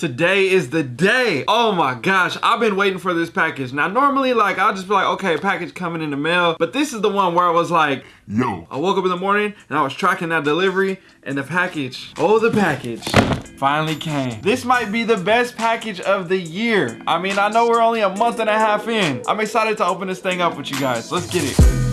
Today is the day. Oh my gosh, I've been waiting for this package. Now, normally, like, I'll just be like, okay, package coming in the mail. But this is the one where I was like, Yo. I woke up in the morning and I was tracking that delivery and the package, oh, the package finally came. This might be the best package of the year. I mean, I know we're only a month and a half in. I'm excited to open this thing up with you guys. Let's get it.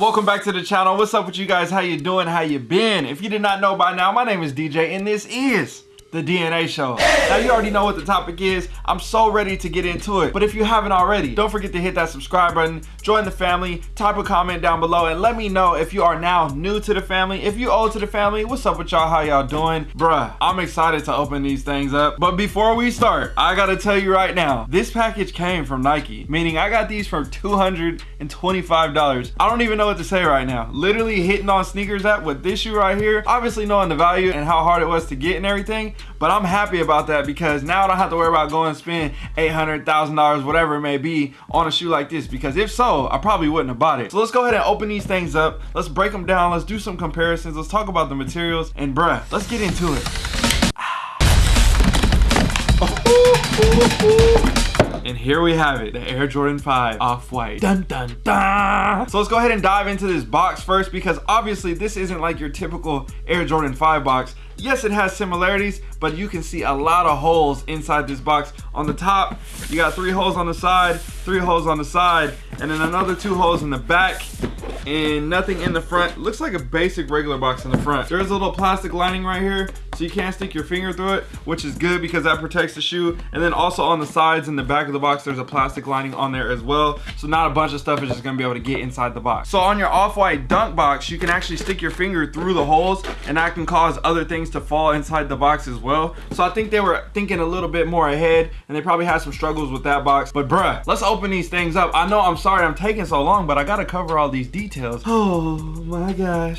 Welcome back to the channel. What's up with you guys? How you doing? How you been? If you did not know by now, my name is DJ and this is the DNA show. Now you already know what the topic is. I'm so ready to get into it. But if you haven't already, don't forget to hit that subscribe button, join the family, type a comment down below, and let me know if you are now new to the family. If you old to the family, what's up with y'all? How y'all doing? Bruh, I'm excited to open these things up. But before we start, I gotta tell you right now, this package came from Nike, meaning I got these for $225. I don't even know what to say right now. Literally hitting on sneakers app with this shoe right here, obviously knowing the value and how hard it was to get and everything, but I'm happy about that because now I don't have to worry about going and spend $800,000, whatever it may be, on a shoe like this. Because if so, I probably wouldn't have bought it. So let's go ahead and open these things up. Let's break them down. Let's do some comparisons. Let's talk about the materials. And bruh, let's get into it. Here we have it, the Air Jordan 5 Off-White. Dun dun dun! So let's go ahead and dive into this box first because obviously this isn't like your typical Air Jordan 5 box. Yes, it has similarities, but you can see a lot of holes inside this box. On the top, you got three holes on the side, three holes on the side, and then another two holes in the back and nothing in the front. Looks like a basic regular box in the front. There's a little plastic lining right here, so you can't stick your finger through it, which is good because that protects the shoe. And then also on the sides and the back of the box, there's a plastic lining on there as well. So not a bunch of stuff is just gonna be able to get inside the box. So on your off-white dunk box, you can actually stick your finger through the holes and that can cause other things to fall inside the box as well. So I think they were thinking a little bit more ahead and they probably had some struggles with that box. But bruh, let's open these things up. I know I'm sorry I'm taking so long, but I gotta cover all these details. Oh my gosh.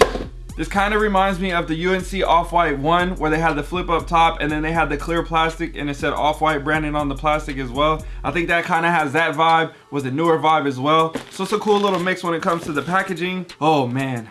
This kind of reminds me of the UNC Off-White 1 where they had the flip up top and then they had the clear plastic and it said Off-White branding on the plastic as well. I think that kind of has that vibe with a newer vibe as well. So it's a cool little mix when it comes to the packaging. Oh man.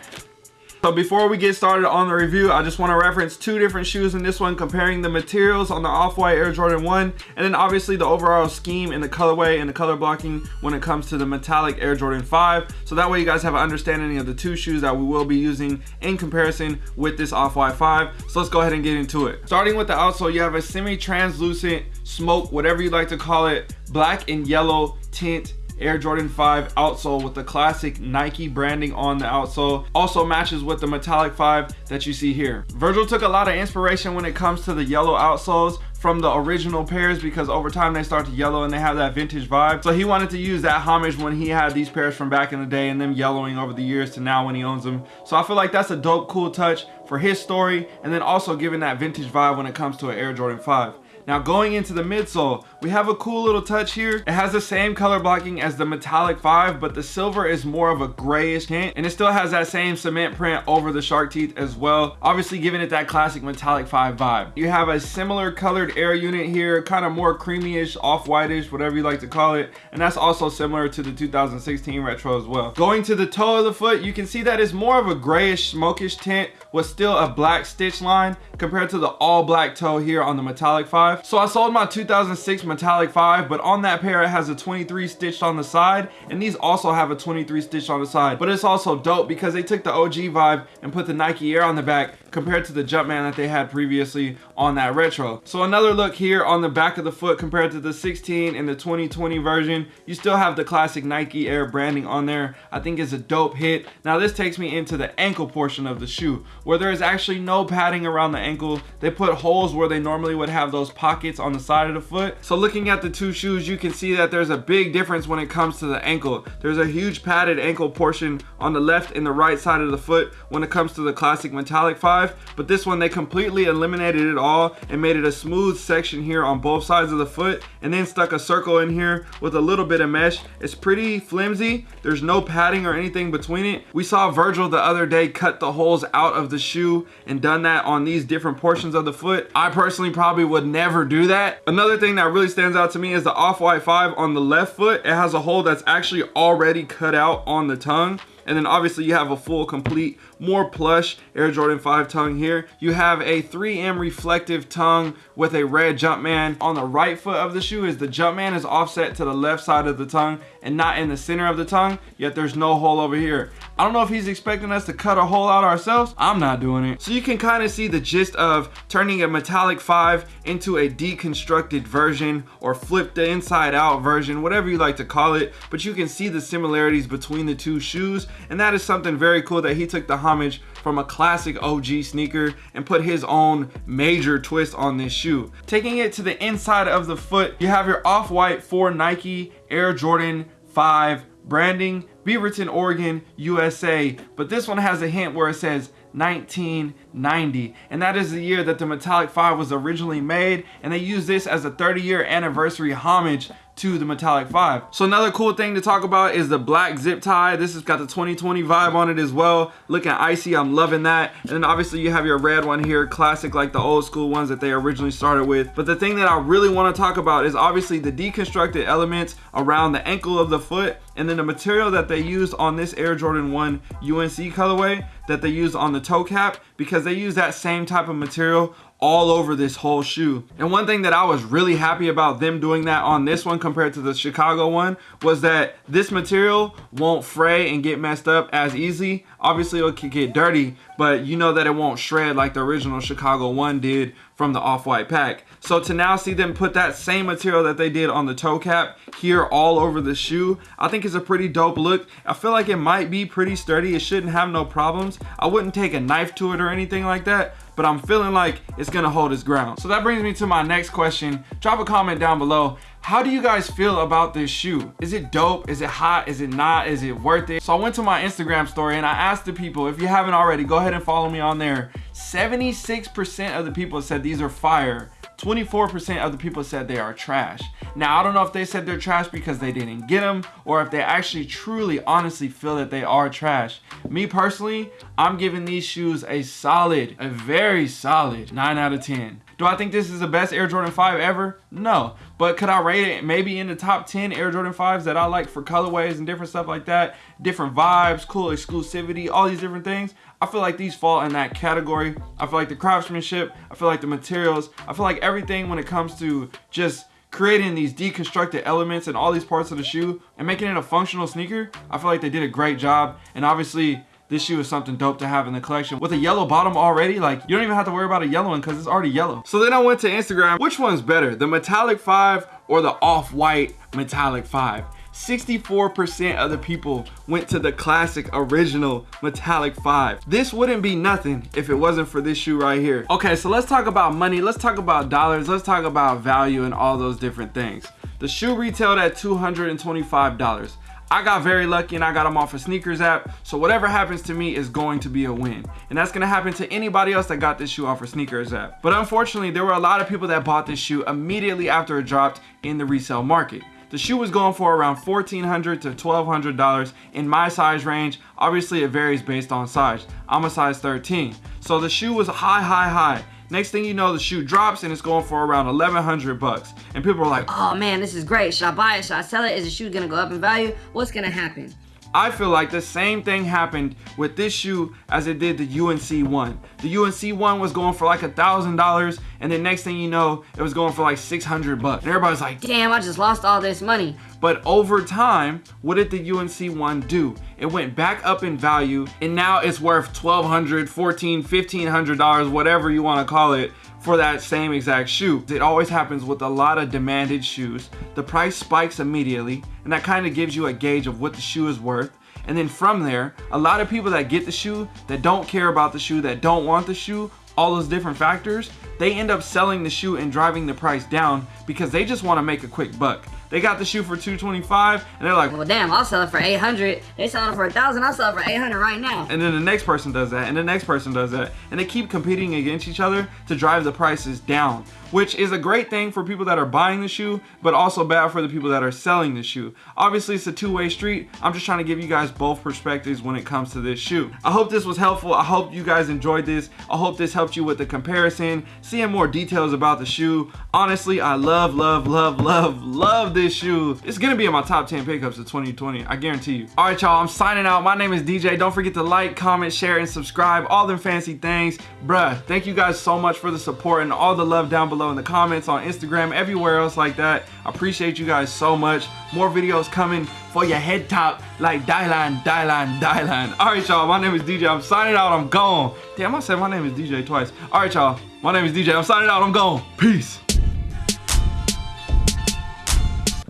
So before we get started on the review, I just want to reference two different shoes in this one, comparing the materials on the Off-White Air Jordan 1, and then obviously the overall scheme and the colorway and the color blocking when it comes to the metallic Air Jordan 5. So that way you guys have an understanding of the two shoes that we will be using in comparison with this Off-White 5. So let's go ahead and get into it. Starting with the outsole, you have a semi-translucent smoke, whatever you like to call it, black and yellow tint Air Jordan 5 outsole with the classic Nike branding on the outsole. Also matches with the metallic 5 that you see here. Virgil took a lot of inspiration when it comes to the yellow outsoles from the original pairs because over time they start to yellow and they have that vintage vibe. So he wanted to use that homage when he had these pairs from back in the day and them yellowing over the years to now when he owns them. So I feel like that's a dope, cool touch for his story and then also giving that vintage vibe when it comes to an Air Jordan 5. Now going into the midsole, we have a cool little touch here. It has the same color blocking as the metallic 5, but the silver is more of a grayish tint, and it still has that same cement print over the shark teeth as well, obviously giving it that classic metallic 5 vibe. You have a similar colored air unit here, kind of more creamy-ish, off-whitish, whatever you like to call it, and that's also similar to the 2016 retro as well. Going to the toe of the foot, you can see that it's more of a grayish, smokish tint with still a black stitch line compared to the all black toe here on the metallic 5. So I sold my 2006 metallic 5, but on that pair it has a 23 stitched on the side, and these also have a 23 stitch on the side. But it's also dope because they took the OG vibe and put the Nike Air on the back compared to the Jumpman that they had previously on that retro. So another look here on the back of the foot compared to the 16 and the 2020 version, you still have the classic Nike Air branding on there. I think is a dope hit. Now this takes me into the ankle portion of the shoe where there is actually no padding around the ankle. They put holes where they normally would have those pockets on the side of the foot. So looking at the two shoes, you can see that there's a big difference when it comes to the ankle. There's a huge padded ankle portion on the left and the right side of the foot when it comes to the classic metallic 5 5 but this one they completely eliminated it all and made it a smooth section here on both sides of the foot and then stuck a circle in here with a little bit of mesh it's pretty flimsy there's no padding or anything between it we saw Virgil the other day cut the holes out of the shoe and done that on these different portions of the foot I personally probably would never do that. Another thing that really stands out to me is the off-white 5 on the left foot. It has a hole that's actually already cut out on the tongue. And then obviously you have a full, complete, more plush Air Jordan 5 tongue here. You have a 3M reflective tongue with a red Jumpman. On the right foot of the shoe is the Jumpman is offset to the left side of the tongue and not in the center of the tongue, yet there's no hole over here. I don't know if he's expecting us to cut a hole out ourselves. I'm not doing it. So you can kind of see the gist of turning a metallic 5 into a deconstructed version or flip the inside out version, whatever you like to call it. But you can see the similarities between the two shoes. And that is something very cool that he took the homage from a classic OG sneaker and put his own major twist on this shoe. Taking it to the inside of the foot, you have your off-white for Nike Air Jordan 5 branding, Beaverton, Oregon, USA. But this one has a hint where it says 1990 and that is the year that the metallic 5 was originally made and they use this as a 30 year anniversary homage to the metallic 5 so another cool thing to talk about is the black zip tie. This has got the 2020 vibe on it as well. Looking icy i'm loving that. And then obviously you have your red one here classic like the old school ones that they originally started with. But the thing that i really want to talk about is obviously the deconstructed elements around the ankle of the foot and then the material that they used on this air jordan 1 unc colorway that they used on the toe cap because they use that same type of material all over this whole shoe. And one thing that I was really happy about them doing that on this one compared to the Chicago one was that this material won't fray and get messed up as easy. Obviously it can get dirty, but you know that it won't shred like the original Chicago one did from the off-white pack. So to now see them put that same material that they did on the toe cap here all over the shoe, I think is a pretty dope look. I feel like it might be pretty sturdy. It shouldn't have no problems. I wouldn't take a knife to it or anything like that, but I'm feeling like it's gonna hold its ground. So that brings me to my next question. Drop a comment down below. How do you guys feel about this shoe? Is it dope? Is it hot? Is it not? Is it worth it? So I went to my Instagram story and I asked the people, if you haven't already, go ahead and follow me on there. 76% of the people said these are fire. 24% of the people said they are trash. Now, I don't know if they said they're trash because they didn't get them or if they actually truly honestly feel that they are trash. Me personally, I'm giving these shoes a solid, a very solid 9 out of 10. Do I think this is the best Air Jordan 5 ever? No. But could I rate it maybe in the top 10 Air Jordan 5s that I like for colorways and different stuff like that? Different vibes, cool exclusivity, all these different things. I feel like these fall in that category. I feel like the craftsmanship, I feel like the materials, I feel like everything when it comes to just creating these deconstructed elements and all these parts of the shoe and making it a functional sneaker, I feel like they did a great job. And obviously, this shoe is something dope to have in the collection. With a yellow bottom already, like you don't even have to worry about a yellow one because it's already yellow. So then I went to Instagram. Which one's better, the metallic 5 or the off-white metallic 5? 64% of the people went to the classic original metallic 5. This wouldn't be nothing if it wasn't for this shoe right here. Okay, so let's talk about money. Let's talk about dollars. Let's talk about value and all those different things. The shoe retailed at $225. I got very lucky and I got them off a sneakers app. So whatever happens to me is going to be a win. And that's gonna happen to anybody else that got this shoe off a sneakers app. But unfortunately, there were a lot of people that bought this shoe immediately after it dropped in the resale market. The shoe was going for around 1,400 to $1,200 in my size range. Obviously, it varies based on size. I'm a size 13. So the shoe was high, high, high. Next thing you know, the shoe drops and it's going for around 1100 bucks. And people are like, oh man, this is great. Should I buy it? Should I sell it? Is the shoe gonna go up in value? What's gonna happen? I feel like the same thing happened with this shoe as it did the UNC one. The UNC one was going for like a thousand dollars and then next thing you know, it was going for like 600 bucks. And everybody's like, damn, I just lost all this money. But over time, what did the UNC one do? It went back up in value and now it's worth $1,200, $1,400, $1,500, whatever you wanna call it for that same exact shoe. It always happens with a lot of demanded shoes. The price spikes immediately and that kind of gives you a gauge of what the shoe is worth. And then from there, a lot of people that get the shoe, that don't care about the shoe, that don't want the shoe, all those different factors, they end up selling the shoe and driving the price down because they just want to make a quick buck. They got the shoe for 225 and they're like, well, damn, I'll sell it for 800. They selling it for a thousand. I'll sell it for 800 right now. And then the next person does that, and the next person does that, and they keep competing against each other to drive the prices down, which is a great thing for people that are buying the shoe, but also bad for the people that are selling the shoe. Obviously, it's a two-way street. I'm just trying to give you guys both perspectives when it comes to this shoe. I hope this was helpful. I hope you guys enjoyed this. I hope this helped you with the comparison, seeing more details about the shoe. Honestly, I love, love, love, love, love this this shoe. It's gonna be in my top 10 pickups of 2020. I guarantee you. All right, y'all, I'm signing out. My name is DJ. Don't forget to like, comment, share, and subscribe. All them fancy things. Bruh, thank you guys so much for the support and all the love down below in the comments on Instagram, everywhere else like that. I appreciate you guys so much. More videos coming for your head top like Dylan, Dylan, Dylan. All right, y'all, my name is DJ. I'm signing out. I'm gone. Damn, I said my name is DJ twice. All right, y'all, my name is DJ. I'm signing out. I'm gone. Peace.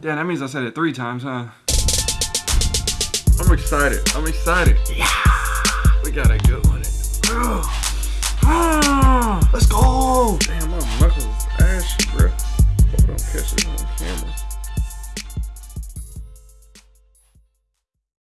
Damn, that means I said it three times, huh? I'm excited. I'm excited. Yeah. We got a good one. Let's go. Damn, my muscles ashy, bro. I don't catch it on camera.